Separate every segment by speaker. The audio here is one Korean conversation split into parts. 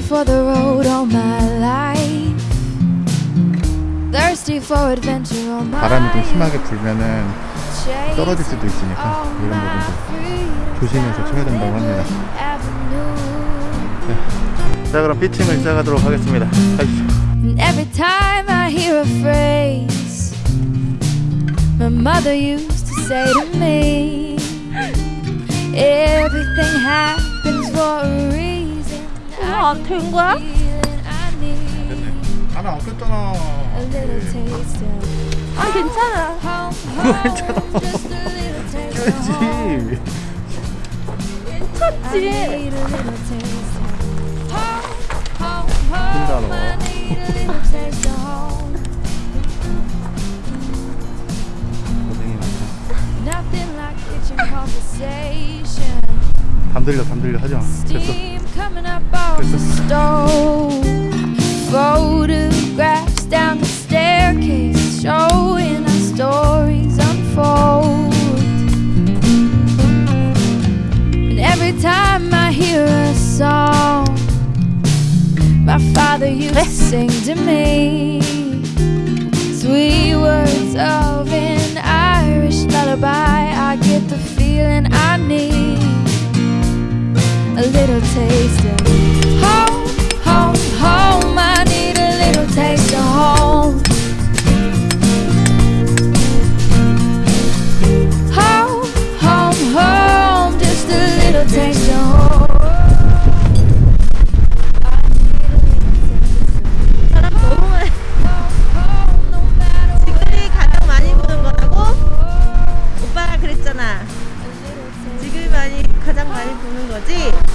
Speaker 1: hungry for the road all my life. Thirsty for adventure all my
Speaker 2: 바람이 좀 심하게 불면은 떨어질 수도 있으니까 이런 부분도. 조심해서 쳐야 된다고 합니다.
Speaker 1: Avenue.
Speaker 2: 자 그럼 피칭을 시작하도록 하겠습니다. 가시죠.
Speaker 1: And every time I hear a phrase, my mother used to say to me, Everything happens for a reason.
Speaker 3: 우와, 된 거야?
Speaker 2: 하나 안 꼈잖아.
Speaker 1: a little taste of
Speaker 3: 아 괜찮아
Speaker 1: home. I
Speaker 3: 괜찮지
Speaker 1: need a little taste of home, home, home. I need a little taste of home.
Speaker 2: 고생이 많다.
Speaker 1: Nothing like kitchen conversation.
Speaker 2: 담 들려 담 들려 하지 마. 됐어.
Speaker 1: Coming up off the stove. Photographs down the staircase showing our stories unfold. And every time I hear a song, my father used to sing to me. Sweet words of an Irish lullaby. I get the feeling I need little taste of home, home, home. I need a little taste of home. Home, home, home. Just a little taste of home.
Speaker 3: 지금이 많이 가장 많이 보는 거지?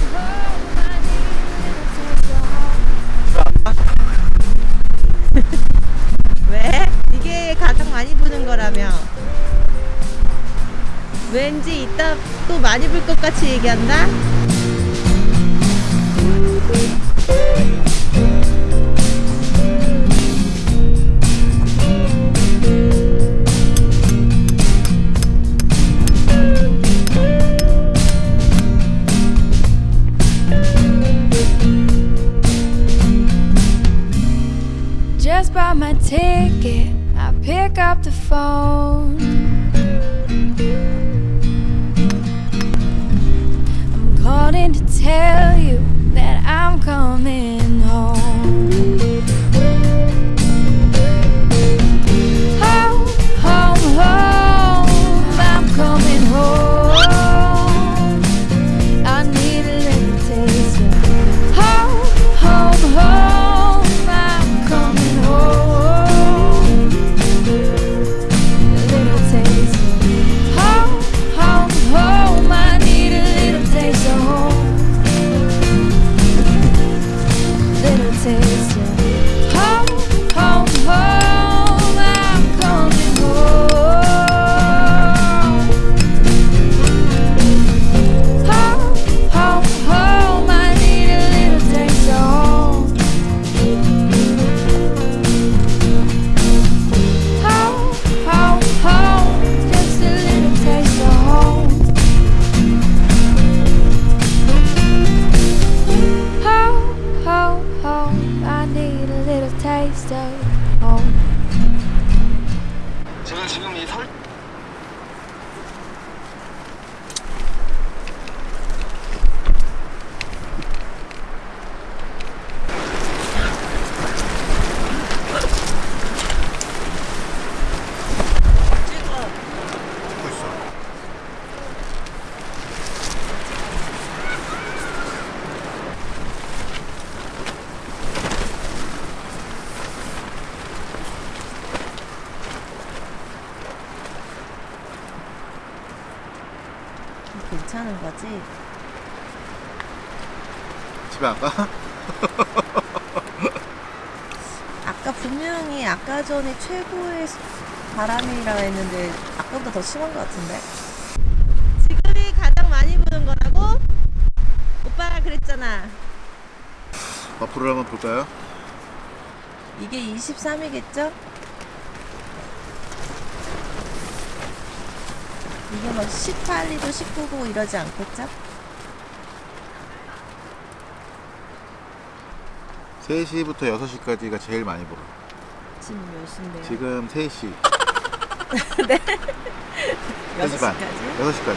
Speaker 3: 이따 또 많이 볼 것 같이 얘기한다?
Speaker 1: Just bought my ticket. I pick up the phone. Tell you that I'm coming
Speaker 3: 괜찮은 거지?
Speaker 2: 집에 안 가?
Speaker 3: 아까 분명히 아까 전에 최고의 바람이라고 했는데 아까보다 더 심한 것 같은데? 지금이 가장 많이 부는 거라고? 오빠가 그랬잖아
Speaker 2: 어플을 한번 볼까요?
Speaker 3: 이게 23이겠죠? 이게 뭐 18리도 19고 이러지 않겠죠?
Speaker 2: 3시부터 6시까지가 제일 많이 벌어.
Speaker 3: 지금 몇 시인데요?
Speaker 2: 지금 3시.
Speaker 3: 여섯
Speaker 2: 3시 반.
Speaker 3: 시까지?
Speaker 2: 6시까지.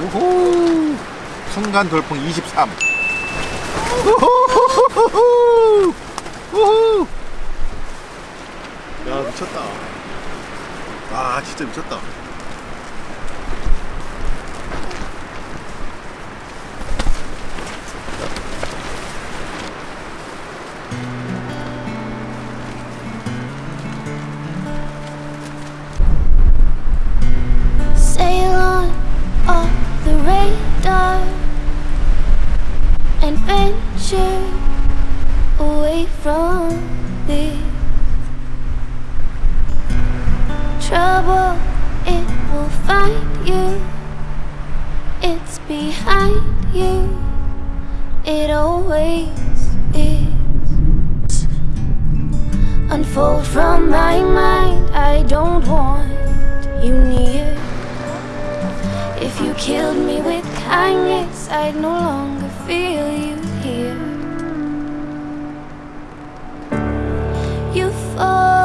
Speaker 2: 우후! 순간 돌풍 23. 우후후후후! 우후! 야, 미쳤다. 아, 진짜 미쳤다.
Speaker 4: Always is. Unfold from my mind, I don't want you near. If you killed me with kindness, I'd no longer feel you here. You fall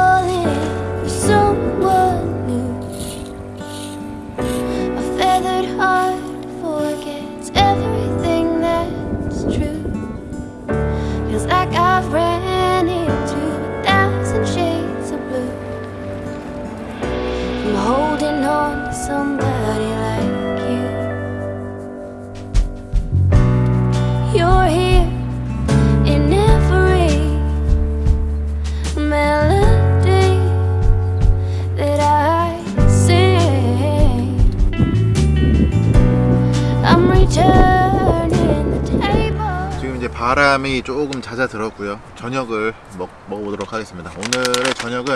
Speaker 2: 바람이 조금 잦아들었고요. 저녁을 먹, 먹어보도록 하겠습니다. 오늘의 저녁은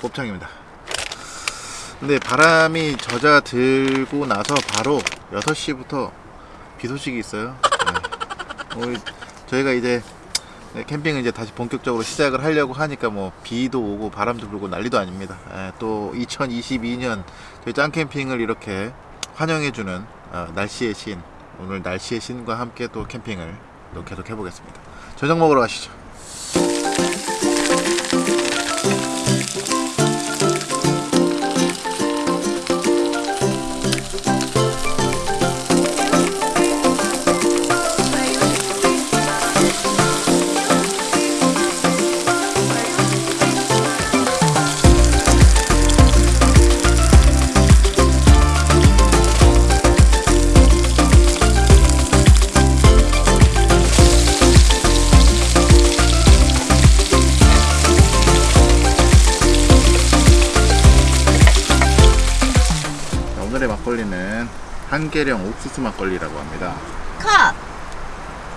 Speaker 2: 곱창입니다. 근데 바람이 젖어들고 나서 바로 6시부터 비 소식이 있어요. 네. 저희가 이제 네, 캠핑을 이제 다시 본격적으로 시작을 하려고 하니까 뭐 비도 오고 바람도 불고 난리도 아닙니다. 예, 또 2022년 저희 짱 캠핑을 이렇게 환영해주는 어, 날씨의 신 오늘 날씨의 신과 함께 또 캠핑을 또 계속 해보겠습니다. 저녁 먹으러 가시죠. 한계령 옥수수 막걸리라고 합니다.
Speaker 3: 컷!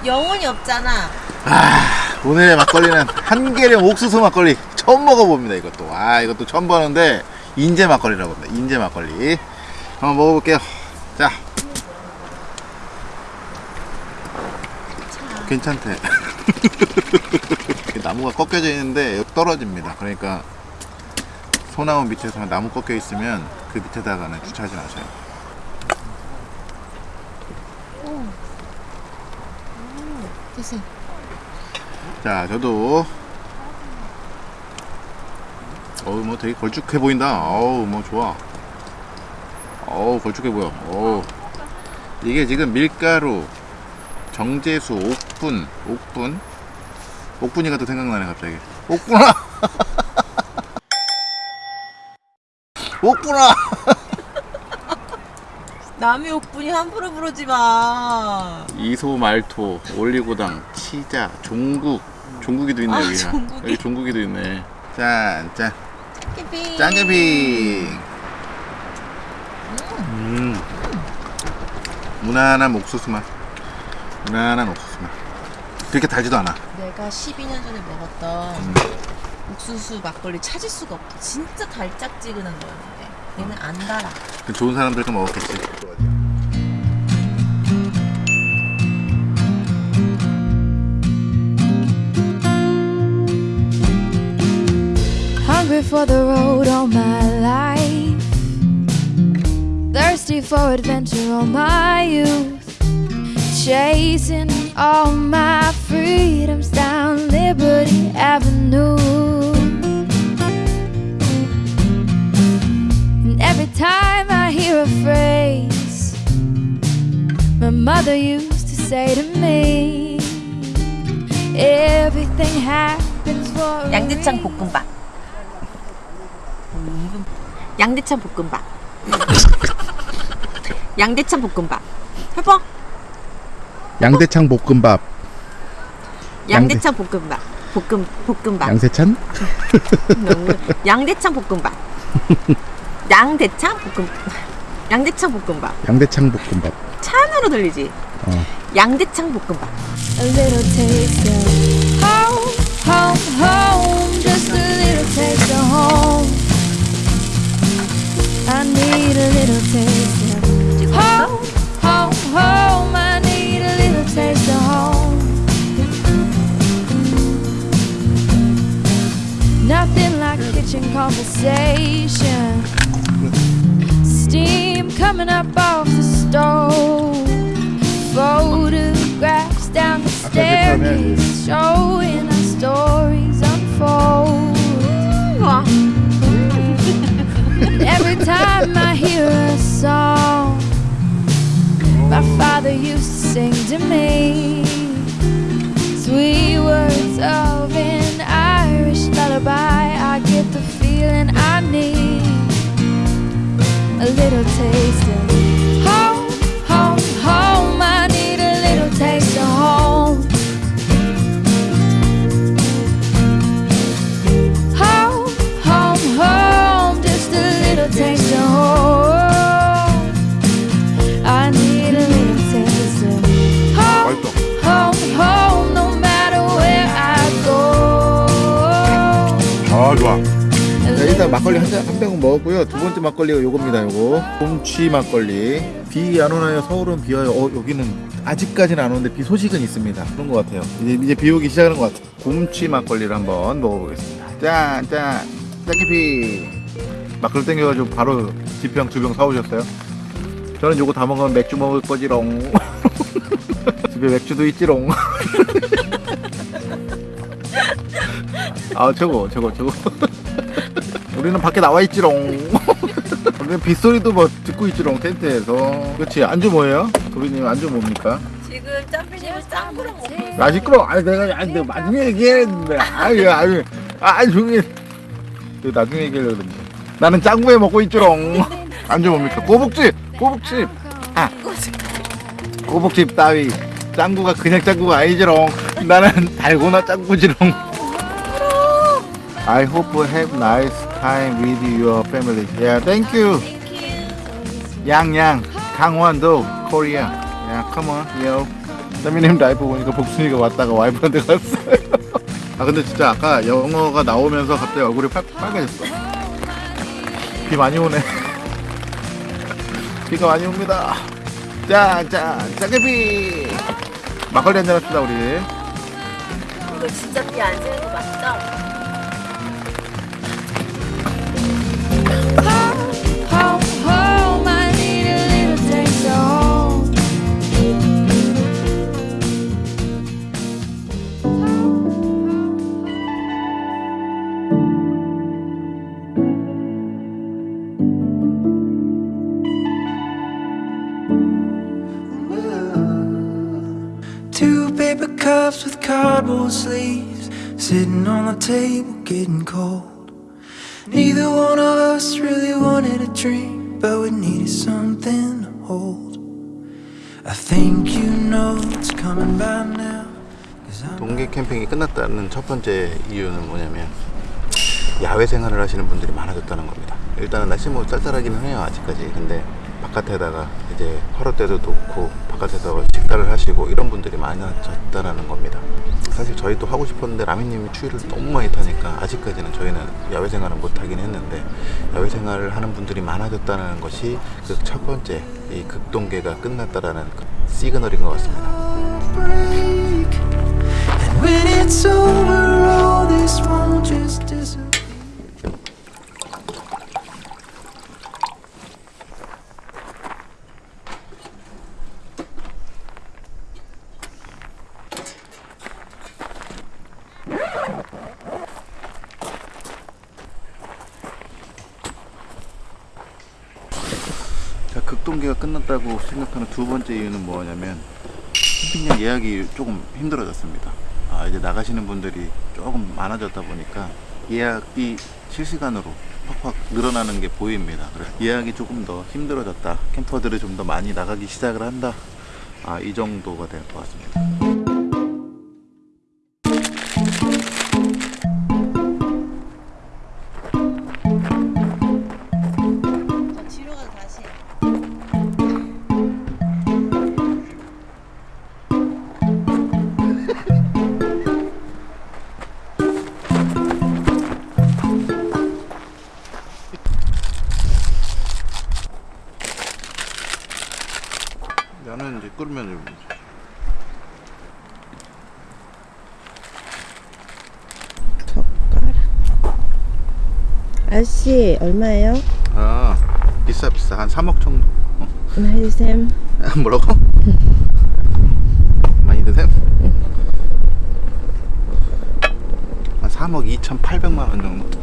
Speaker 3: 영혼이 없잖아.
Speaker 2: 오늘의 막걸리는 한계령 옥수수 막걸리 처음 먹어봅니다 이것도. 아 이것도 처음 보는데 인제 막걸리라고 합니다. 인제 막걸리. 한번 먹어볼게요. 자. 괜찮대. 나무가 꺾여져 있는데 떨어집니다. 그러니까 소나무 밑에서 나무 꺾여 있으면 그 밑에다가는 주차하지 마세요
Speaker 3: 됐어.
Speaker 2: 자, 저도 어우 뭐 되게 걸쭉해 보인다. 어우 뭐 좋아. 어우 걸쭉해 보여. 어우 이게 지금 밀가루, 정제수, 옥분, 옥분, 옥분이가 또 생각나네 갑자기. 옥분아. 옥분아.
Speaker 3: 남의 옥분이 함부로 부르지 마.
Speaker 2: 이소, 말토, 올리고당, 치자, 종국. 종국이도 있네
Speaker 3: 아,
Speaker 2: 여기.
Speaker 3: 종국이.
Speaker 2: 여기 종국이도 있네. 짠, 짠.
Speaker 3: 캠핑.
Speaker 2: 짱개빙 음. 무난한 옥수수 맛 무난한 옥수수 맛 그렇게 달지도 않아
Speaker 3: 내가 12년 전에 먹었던
Speaker 2: 음.
Speaker 3: 옥수수 막걸리 찾을 수가 없다. 진짜 달짝지근한 거였는데 얘는 안 달아.
Speaker 2: 그 좋은 사람들도 먹었겠지
Speaker 1: Hungry for the road all my life. Thirsty for adventure all my youth. Chasing all my freedom. freedoms down Liberty Avenue. Mother used to say to me, everything happens for a
Speaker 3: 양대창
Speaker 1: reason."
Speaker 3: 볶음밥. 음, 양대창 볶음밥. 양대창 볶음밥. 해봐.
Speaker 2: 양대창 볶음밥.
Speaker 3: 양대창 볶음밥. 볶음 볶음밥.
Speaker 2: 양세찬?
Speaker 3: 양대창 볶음밥. 양대창 볶음. 양대창 볶음밥.
Speaker 2: 양대창 볶음밥.
Speaker 3: 찬으로 들리지.
Speaker 2: 어.
Speaker 3: 양대창 볶음밥.
Speaker 1: A little taste of home, home, home. Just a little taste of home. I need a little taste of home, home, home. I need a little taste of home. Nothing like kitchen conversation. Steam coming up off the stove. Photographs down the staircase showing our stories unfold. every time I hear a song, my father used to sing to me taste
Speaker 2: 막걸리 한, 병은 먹었고요. 두 번째 막걸리가 요겁니다. 요거 곰취 막걸리. 비 안 오나요? 서울은 비 와요. 어, 여기는 아직까지는 안 오는데 비 소식은 있습니다. 그런 것 같아요. 이제 이제 비 오기 시작하는 것 같아요. 곰취 막걸리를 한번 먹어보겠습니다. 짠, 짠, 짜기피. 막걸리 땡겨가지고 바로 지병 두병 사오셨어요. 저는 요거 다 먹으면 맥주 먹을 거지롱. 집에 맥주도 있지롱. 아 저거 저거 저거 우리는 밖에 나와 있지롱. 우리는 빗소리도 뭐 듣고 있지롱 텐트에서. 그렇지 안주 뭐예요? 도비님 안주 뭡니까?
Speaker 3: 지금 짱구랑 먹고
Speaker 2: 나 시끄러 아니 내가 아니 내가 나중에 얘기했는데. 아유 아유. 아 조용히 내가 나중에 얘기하려고 그랬는데. 나는 짱구에 먹고 있지롱. 안주 뭡니까? 꼬북집! 꼬북집! 아. 꼬북집 따위. 짱구가 그냥 짱구가 아니지롱. 나는 달고나 짱구지롱. I hope you have nice time with your family. Yeah, thank you. 양양, 강원도, 코리아. Yeah, come on, yo. 세미님 라이브 보니까 복순이가 왔다가 와이프한테 갔어요. 아 근데 진짜 아까 영어가 나오면서 갑자기 얼굴이 빨, 빨개졌어. 비 많이 오네. 비가 많이 옵니다. 짠, 짠, 짜게비. 막걸리 한잔 합시다 우리.
Speaker 3: 이거 진짜 비안 새는 거 맞죠?
Speaker 5: Table getting cold. Neither one of us really wanted a drink, but we needed something to hold. I think you know it's coming by now.
Speaker 2: 동계 캠핑이 끝났다는 첫 번째 이유는 뭐냐면 야외 생활을 하시는 분들이 많아졌다는 겁니다. 일단은 날씨 뭐 쌀쌀하기는 해요 아직까지. 근데 바깥에다가 이제 화롯대도 놓고 바깥에서 식사를 하시고 이런 분들이 많아졌다는 겁니다. 사실 저희도 하고 싶었는데 라미님이 추위를 너무 많이 타니까 아직까지는 저희는 야외 생활은 못 하긴 했는데 야외 생활을 하는 분들이 많아졌다는 것이 그 첫 번째 이 극동계가 끝났다라는 그 시그널인 것 같습니다. 6동기가 끝났다고 생각하는 두 번째 이유는 뭐냐면 캠핑장 예약이 조금 힘들어졌습니다. 아, 이제 나가시는 분들이 조금 많아졌다 보니까 예약이 실시간으로 확확 늘어나는 게 보입니다. 그래서 예약이 조금 더 힘들어졌다. 캠퍼들이 좀 더 많이 나가기 시작을 한다. 아, 이 정도가 될 것 같습니다.
Speaker 3: 아저씨 얼마예요?
Speaker 2: 아, 비싸 비싸 한 3억 정도. 어.
Speaker 3: 해주셈.
Speaker 2: 뭐라고? 많이 드세요? 한 3억 2,800만 원 정도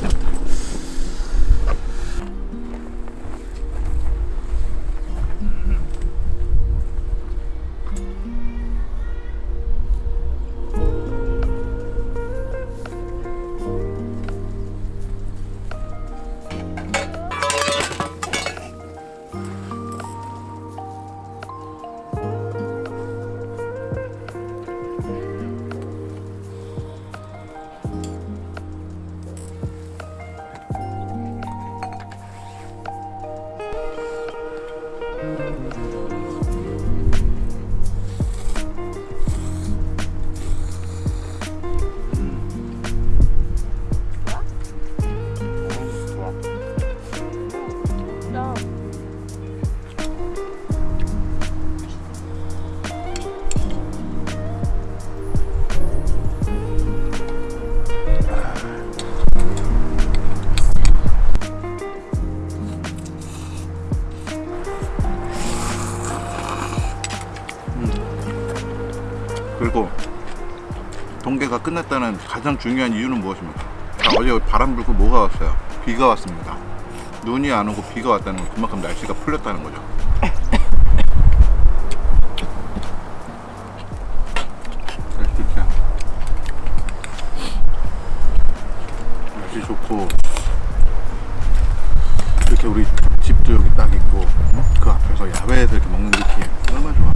Speaker 2: 끝났다는 가장 중요한 이유는 무엇입니까? 자, 어제 바람 불고 뭐가 왔어요? 비가 왔습니다. 눈이 안 오고 비가 왔다는 건 그만큼 날씨가 풀렸다는 거죠. 날씨 좋고 이렇게 우리 집도 여기 딱 있고 어? 그 앞에서 야외에서 이렇게 먹는 느낌 얼마나 좋아.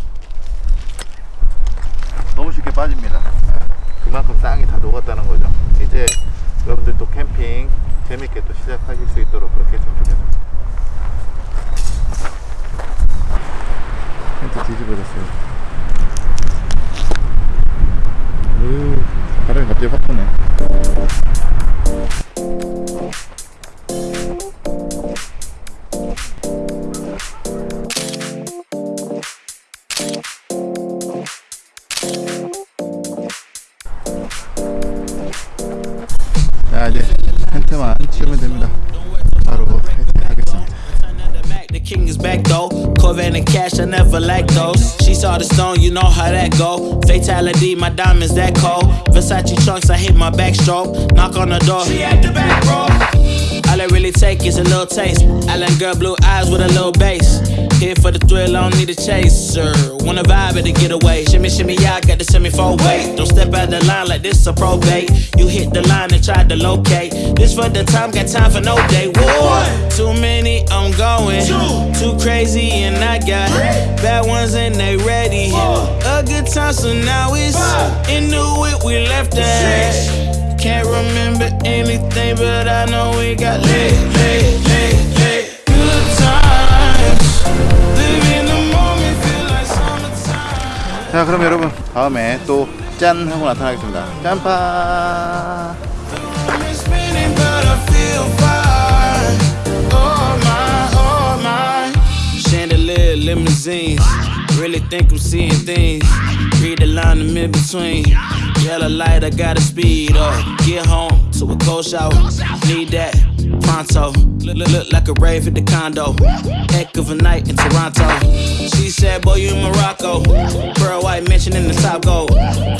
Speaker 2: 빠집니다. 그만큼 땅이 다 녹았다는 거죠. 이제 여러분들 또 캠핑 재밌게 또 시작하실 수 있도록 그렇게 했으면 좋겠습니다. 텐트 뒤집어졌어요. 으, 바람이 갑자기 확 부네.
Speaker 6: You know how that go. Fatality, my diamonds that cold. Versace trunks, I hit my backstroke. Knock on the door. She at the back, bro. All I really take is a little taste. I Island girl, blue eyes with a little bass. Here for the thrill, I don't need a chaser. Wanna vibe at a getaway. Shimmy, shimmy, yeah, I got the semi four weight. Don't step out the line like this a probate. You hit the line and try to locate. This for the time, got time for no day. One, too many, I'm going. Two, Too crazy, and I got bad ones and they ready. Four, A good time, so now it's into it. We left that. Can't remember anything, but I know we got lit, lit, lit, lit. Good times. Living the moment, feel like summertime.
Speaker 2: 자, 그럼 여러분 다음에 또 짠 하고 나타나겠습니다. 짠파.
Speaker 6: Limousines Really think I'm seeing things. Read the line in between. Yellow light, I gotta speed up. Get home to a cold shower. Need that pronto. Look, look, look like a rave at the condo. Heck of a night in Toronto. She said, Boy, you in Morocco. Pearl white mention in the top gold.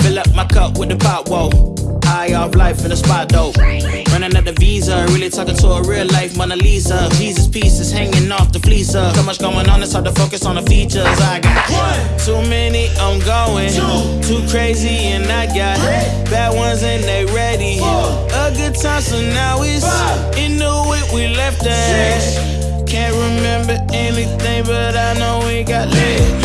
Speaker 6: Fill up my cup with the pop, whoa. High off life in the spot though. Running at the visa, really talking to a real life Mona Lisa. Jesus pieces hanging off the fleecer. So much going on, it's hard to focus on the features. I got one, too many, I'm going. Two. Too crazy, and I got Three. bad ones and they ready. Four. A good time, so now it's in the way we left at. Can't remember anything, but I know we got lit.